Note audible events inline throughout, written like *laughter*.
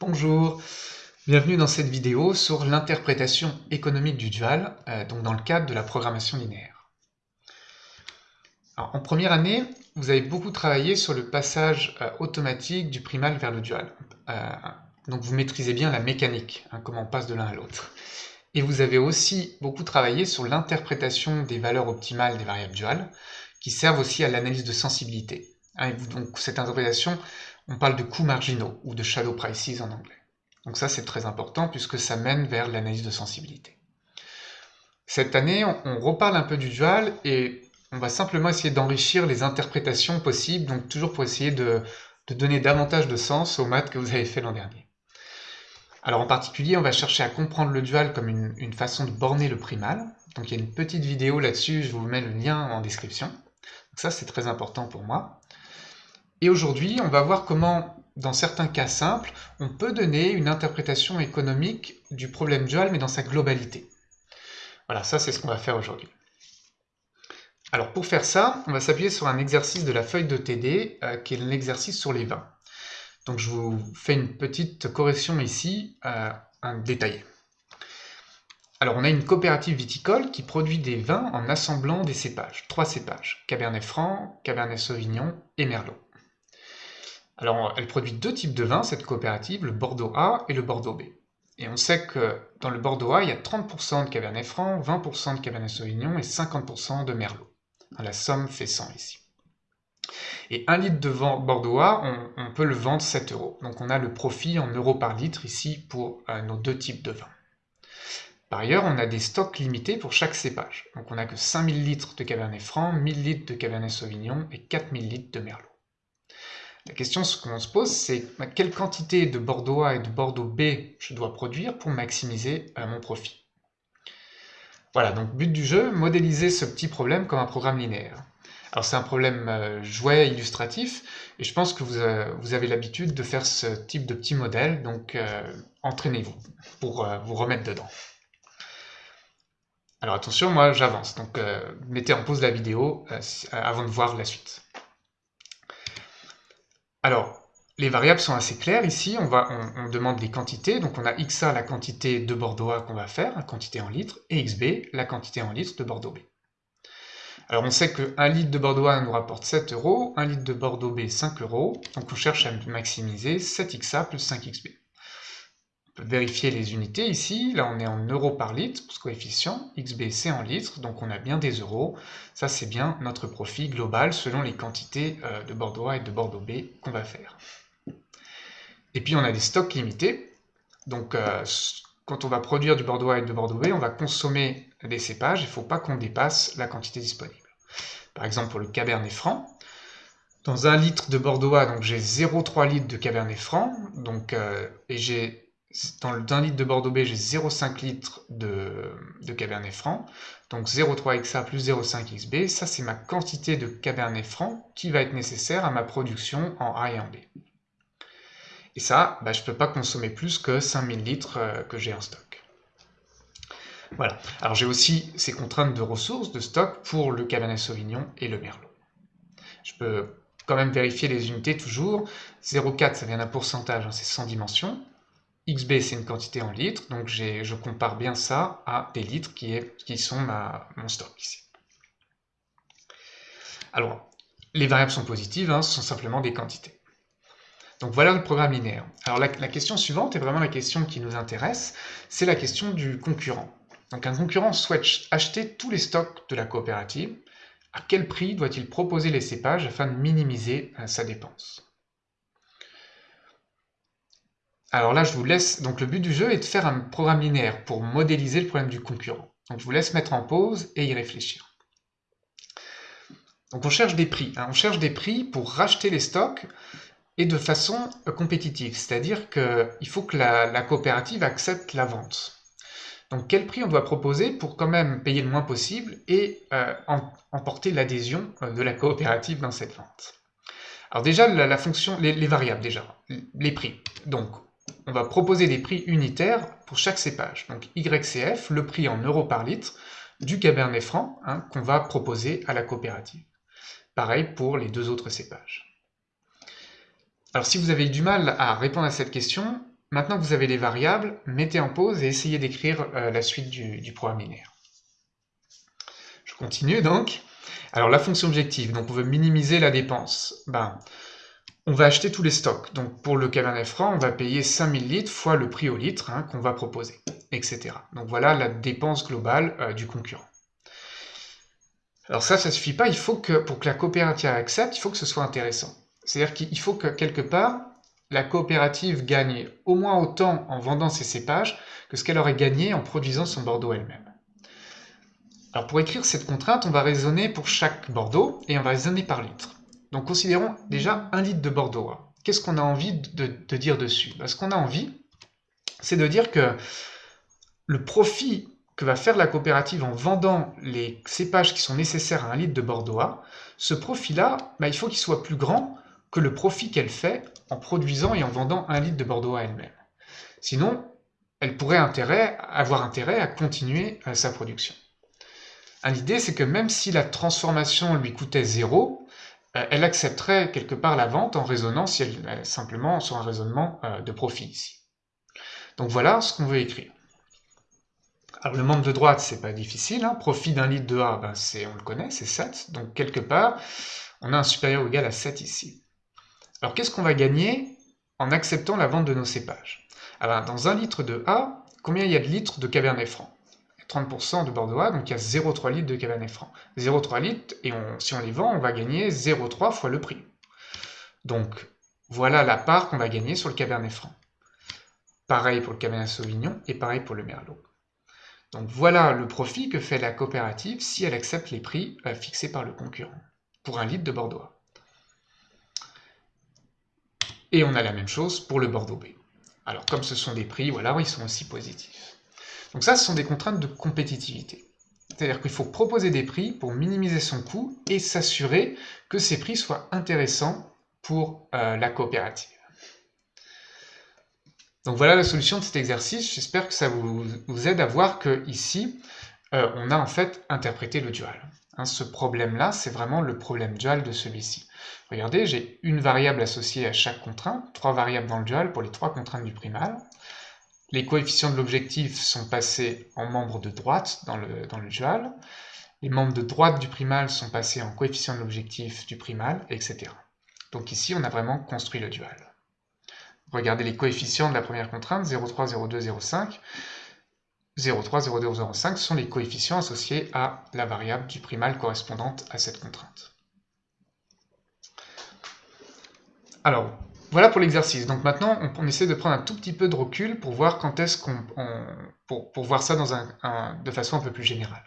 Bonjour, bienvenue dans cette vidéo sur l'interprétation économique du dual, euh, donc dans le cadre de la programmation linéaire. en première année, vous avez beaucoup travaillé sur le passage euh, automatique du primal vers le dual. Euh, donc vous maîtrisez bien la mécanique, hein, comment on passe de l'un à l'autre. Et vous avez aussi beaucoup travaillé sur l'interprétation des valeurs optimales des variables duales, qui servent aussi à l'analyse de sensibilité. Hein, donc cette interprétation, on parle de coûts marginaux, ou de shadow prices en anglais. Donc ça c'est très important puisque ça mène vers l'analyse de sensibilité. Cette année, on, reparle un peu du dual et on va simplement essayer d'enrichir les interprétations possibles, donc toujours pour essayer de, donner davantage de sens aux maths que vous avez fait l'an dernier. Alors en particulier, on va chercher à comprendre le dual comme une, une façon de borner le primal. Donc il y a une petite vidéo là-dessus, je vous mets le lien en description. Donc ça c'est très important pour moi. Et aujourd'hui, on va voir comment, dans certains cas simples, on peut donner une interprétation économique du problème dual, mais dans sa globalité. Voilà, ça c'est ce qu'on va faire aujourd'hui. Alors pour faire ça, on va s'appuyer sur un exercice de la feuille de TD, euh, qui est l'exercice sur les vins. Donc je vous fais une petite correction ici, euh, un détaillé. Alors on a une coopérative viticole qui produit des vins en assemblant des cépages, trois cépages, Cabernet Franc, Cabernet Sauvignon et Merlot. Alors, elle produit deux types de vins, cette coopérative, le Bordeaux A et le Bordeaux B. Et on sait que dans le Bordeaux A, il y a 30% de Cabernet Franc, 20% de Cabernet Sauvignon et 50% de Merlot. La somme fait 100 ici. Et un litre de Bordeaux A, on, peut le vendre 7 euros. Donc on a le profit en euros par litre ici pour euh, nos deux types de vins. Par ailleurs, on a des stocks limités pour chaque cépage. Donc on n'a que 5000 litres de Cabernet Franc, 1000 litres de Cabernet Sauvignon et 4000 litres de Merlot. La question qu'on se pose, c'est quelle quantité de Bordeaux A et de Bordeaux B je dois produire pour maximiser euh, mon profit? Voilà, donc but du jeu, modéliser ce petit problème comme un programme linéaire. Alors c'est un problème euh, jouet illustratif, et je pense que vous, euh, avez l'habitude de faire ce type de petit modèle, donc entraînez-vous pour vous remettre dedans. Alors attention, moi j'avance, donc mettez en pause la vidéo avant de voir la suite. Alors, les variables sont assez claires ici, on, va, on, demande les quantités, donc on a XA la quantité de Bordeaux qu'on va faire, quantité en litres, et XB la quantité en litres de Bordeaux B. Alors on sait que 1 litre de Bordeaux nous rapporte 7 euros, 1 litre de Bordeaux B 5 euros, donc on cherche à maximiser 7XA plus 5XB. Vérifier les unités. Ici, là on est en euros par litre ce coefficient, XB c'est en litres, donc on a bien des euros, ça c'est bien notre profit global selon les quantités euh, de Bordeaux A et de Bordeaux B qu'on va faire. Et puis on a des stocks limités, donc euh, quand on va produire du Bordeaux A et de Bordeaux B, on va consommer des cépages, il ne faut pas qu'on dépasse la quantité disponible. Par exemple pour le Cabernet Franc, dans un litre de Bordeaux A, j'ai 0,3 litres de Cabernet Franc, donc, euh, et j'ai dans le 1 litre de Bordeaux B, j'ai 0,5 litres de, Cabernet Franc, donc 0,3 XA plus 0,5 XB, ça c'est ma quantité de Cabernet Franc qui va être nécessaire à ma production en A et en B. Et ça, bah, je ne peux pas consommer plus que 5000 litres euh, que j'ai en stock. Voilà. Alors j'ai aussi ces contraintes de ressources, de stock, pour le Cabernet Sauvignon et le Merlot. Je peux quand même vérifier les unités toujours. 0,4 ça vient d'un pourcentage, hein, c'est sans dimension. XB, c'est une quantité en litres, donc je compare bien ça à des litres qui, sont mon stock ici. Alors, les variables sont positives, hein, ce sont simplement des quantités. Donc voilà le programme linéaire. Alors la, la, question suivante est vraiment la question qui nous intéresse, c'est la question du concurrent. Donc un concurrent souhaite acheter tous les stocks de la coopérative. À quel prix doit-il proposer les cépages afin de minimiser euh, sa dépense? Alors là, je vous laisse, donc le but du jeu est de faire un programme linéaire pour modéliser le problème du concurrent. Donc je vous laisse mettre en pause et y réfléchir. Donc on cherche des prix, hein. on cherche des prix pour racheter les stocks et de façon euh, compétitive, c'est-à-dire qu'il faut que la, coopérative accepte la vente. Donc quel prix on doit proposer pour quand même payer le moins possible et euh, emporter l'adhésion euh, de la coopérative dans cette vente? Alors déjà, la, fonction, les, les, variables déjà, les prix. Donc on va proposer des prix unitaires pour chaque cépage. Donc YCF, le prix en euros par litre du Cabernet Franc hein, qu'on va proposer à la coopérative. Pareil pour les deux autres cépages. Alors si vous avez eu du mal à répondre à cette question, maintenant que vous avez les variables, mettez en pause et essayez d'écrire euh, la suite du, du programme linéaire. Je continue donc. Alors la fonction objective, donc on veut minimiser la dépense. Ben, on va acheter tous les stocks. Donc pour le Cabernet Franc, on va payer 5000 litres fois le prix au litre hein, qu'on va proposer, etc. Donc voilà la dépense globale euh, du concurrent. Alors ça, ça suffit pas, il faut que, pour que la coopérative accepte, il faut que ce soit intéressant. C'est-à-dire qu'il faut que, quelque part, la coopérative gagne au moins autant en vendant ses cépages que ce qu'elle aurait gagné en produisant son Bordeaux elle-même. Alors pour écrire cette contrainte, on va raisonner pour chaque Bordeaux, et on va raisonner par litre. Donc considérons déjà un litre de Bordeaux. Qu'est-ce qu'on a envie de, dire dessus? Ben, Ce qu'on a envie, c'est de dire que le profit que va faire la coopérative en vendant les cépages qui sont nécessaires à un litre de Bordeaux ce profit-là, ben, il faut qu'il soit plus grand que le profit qu'elle fait en produisant et en vendant un litre de Bordeaux elle-même. Sinon, elle pourrait avoir intérêt à continuer euh, sa production. L'idée, c'est que même si la transformation lui coûtait zéro, elle accepterait quelque part la vente en raisonnant si elle, euh, simplement sur un raisonnement euh, de profit ici. Donc voilà ce qu'on veut écrire. Alors le membre de droite, c'est pas difficile. Hein. Profit d'un litre de A, ben, on le connaît, c'est 7. Donc quelque part, on a un supérieur ou égal à 7 ici. Alors qu'est-ce qu'on va gagner en acceptant la vente de nos cépages? Alors dans un litre de A, combien il y a de litres de Cabernet Franc? 30% de Bordeaux, donc il y a 0,3 litres de Cabernet Franc. 0,3 litres, et si on les vend, on va gagner 0,3 fois le prix. Donc, voilà la part qu'on va gagner sur le Cabernet Franc. Pareil pour le Cabernet Sauvignon, et pareil pour le Merlot. Donc voilà le profit que fait la coopérative si elle accepte les prix euh, fixés par le concurrent, pour un litre de Bordeaux. Et on a la même chose pour le Bordeaux B. Alors comme ce sont des prix, voilà, ils sont aussi positifs. Donc ça, ce sont des contraintes de compétitivité. C'est-à-dire qu'il faut proposer des prix pour minimiser son coût et s'assurer que ces prix soient intéressants pour euh, la coopérative. Donc voilà la solution de cet exercice. J'espère que ça vous, aide à voir que ici, euh, on a en fait interprété le dual. Hein, ce problème-là, c'est vraiment le problème dual de celui-ci. Regardez, j'ai une variable associée à chaque contrainte, trois variables dans le dual pour les trois contraintes du primal. Les coefficients de l'objectif sont passés en membres de droite dans le, dans le dual. Les membres de droite du primal sont passés en coefficients de l'objectif du primal, etc. Donc ici, on a vraiment construit le dual. Regardez les coefficients de la première contrainte, 0,3, 0,2, 0,5. 0,3, 0,2, 0,5 sont les coefficients associés à la variable du primal correspondante à cette contrainte. Alors, voilà pour l'exercice. Donc maintenant, on, essaie de prendre un tout petit peu de recul pour voir quand est-ce qu'on... Pour, voir ça dans un, de façon un peu plus générale.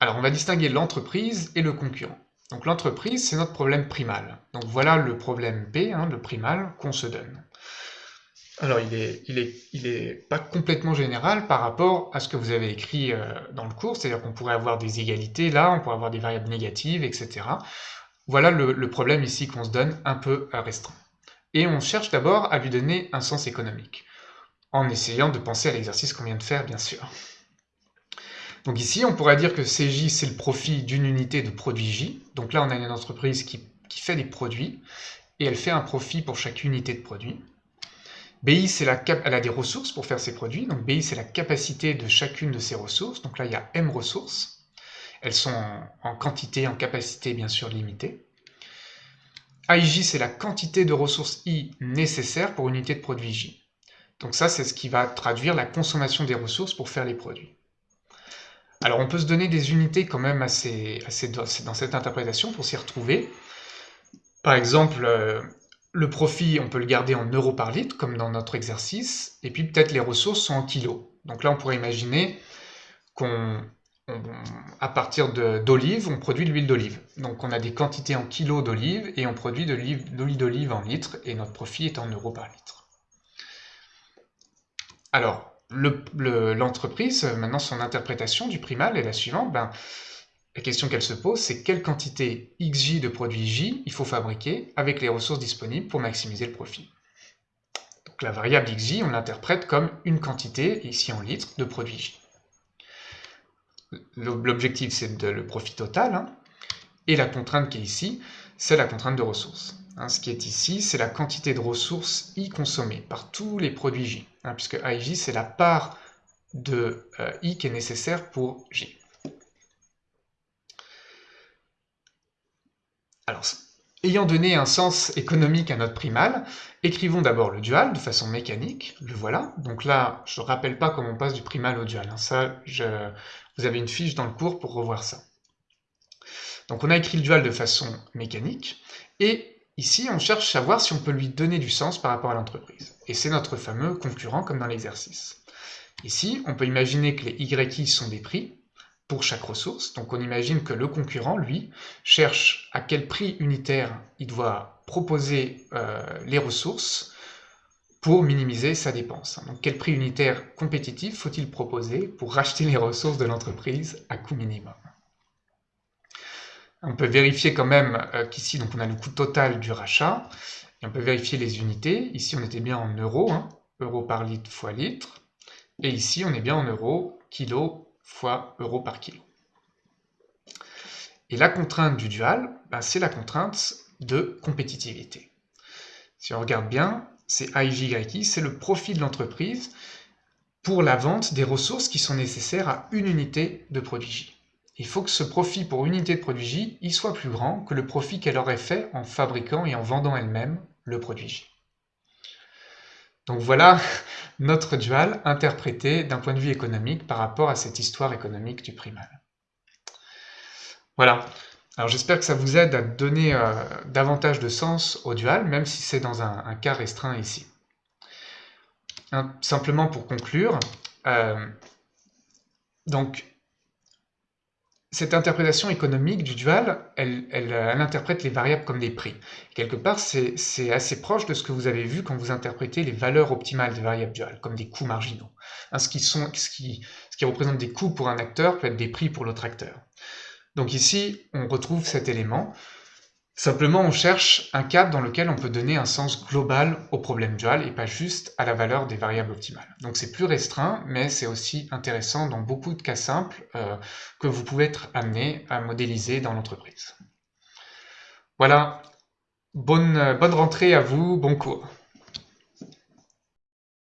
Alors, on va distinguer l'entreprise et le concurrent. Donc l'entreprise, c'est notre problème primal. Donc voilà le problème P, hein, le primal, qu'on se donne. Alors il est, il, est, il est pas complètement général par rapport à ce que vous avez écrit euh, dans le cours, c'est-à-dire qu'on pourrait avoir des égalités là, on pourrait avoir des variables négatives, etc. Voilà le, problème ici qu'on se donne un peu restreint. Et on cherche d'abord à lui donner un sens économique, en essayant de penser à l'exercice qu'on vient de faire, bien sûr. Donc ici, on pourrait dire que CJ, c'est le profit d'une unité de produit J. Donc là, on a une entreprise qui, fait des produits, et elle fait un profit pour chaque unité de produit. BI, la elle a des ressources pour faire ses produits, donc BI, c'est la capacité de chacune de ses ressources. Donc là, il y a M ressources. Elles sont en, quantité, en capacité bien sûr limitée. AIJ, c'est la quantité de ressources I nécessaires pour une unité de produit J. Donc ça, c'est ce qui va traduire la consommation des ressources pour faire les produits. Alors on peut se donner des unités quand même assez, assez dans cette interprétation pour s'y retrouver. Par exemple, euh, le profit, on peut le garder en euros par litre, comme dans notre exercice, et puis peut-être les ressources sont en kilos. Donc là, on pourrait imaginer qu'on à partir d'olive, on produit de l'huile d'olive. Donc on a des quantités en kilos d'olive et on produit de l'huile d'olive en litres et notre profit est en euros par litre. Alors, l'entreprise, maintenant son interprétation du primal est la suivante. Ben, la question qu'elle se pose, c'est quelle quantité XJ de produit J il faut fabriquer avec les ressources disponibles pour maximiser le profit. Donc la variable XJ, on l'interprète comme une quantité, ici en litres, de produit J. L'objectif, c'est le profit total. Hein. et la contrainte qui est ici, c'est la contrainte de ressources. Hein, ce qui est ici, c'est la quantité de ressources I consommées par tous les produits J, hein, puisque AIJ, c'est la part de euh, I qui est nécessaire pour J. Alors, ayant donné un sens économique à notre primal, écrivons d'abord le dual de façon mécanique, le voilà. Donc là, je ne rappelle pas comment on passe du primal au dual, ça, vous avez une fiche dans le cours pour revoir ça. Donc on a écrit le dual de façon mécanique, et ici on cherche à savoir si on peut lui donner du sens par rapport à l'entreprise. Et c'est notre fameux concurrent comme dans l'exercice. Ici, on peut imaginer que les YI sont des prix, pour chaque ressource. Donc on imagine que le concurrent, lui, cherche à quel prix unitaire il doit proposer euh, les ressources pour minimiser sa dépense. Donc quel prix unitaire compétitif faut-il proposer pour racheter les ressources de l'entreprise à coût minimum? On peut vérifier quand même euh, qu'ici on a le coût total du rachat, et on peut vérifier les unités. Ici on était bien en euros, hein, euros par litre fois litre, et ici on est bien en euros, kilo fois euro par kilo. Et la contrainte du dual, ben, c'est la contrainte de compétitivité. Si on regarde bien, c'est AIJYI, c'est le profit de l'entreprise pour la vente des ressources qui sont nécessaires à une unité de produit J. Il faut que ce profit pour unité de produit J il soit plus grand que le profit qu'elle aurait fait en fabriquant et en vendant elle-même le produit J. Donc voilà *laughs* notre dual interprété d'un point de vue économique par rapport à cette histoire économique du primal. Voilà. Alors j'espère que ça vous aide à donner euh, davantage de sens au dual, même si c'est dans un, cas restreint ici. simplement pour conclure, euh, donc cette interprétation économique du dual, elle, interprète les variables comme des prix. Quelque part, c'est assez proche de ce que vous avez vu quand vous interprétez les valeurs optimales des variables duales, comme des coûts marginaux. Hein, ce, qui représente des coûts pour un acteur peut être des prix pour l'autre acteur. Donc ici, on retrouve cet élément. Simplement, on cherche un cadre dans lequel on peut donner un sens global au problème dual et pas juste à la valeur des variables optimales. Donc c'est plus restreint, mais c'est aussi intéressant dans beaucoup de cas simples euh, que vous pouvez être amené à modéliser dans l'entreprise. Voilà, bonne, bonne rentrée à vous, bon cours.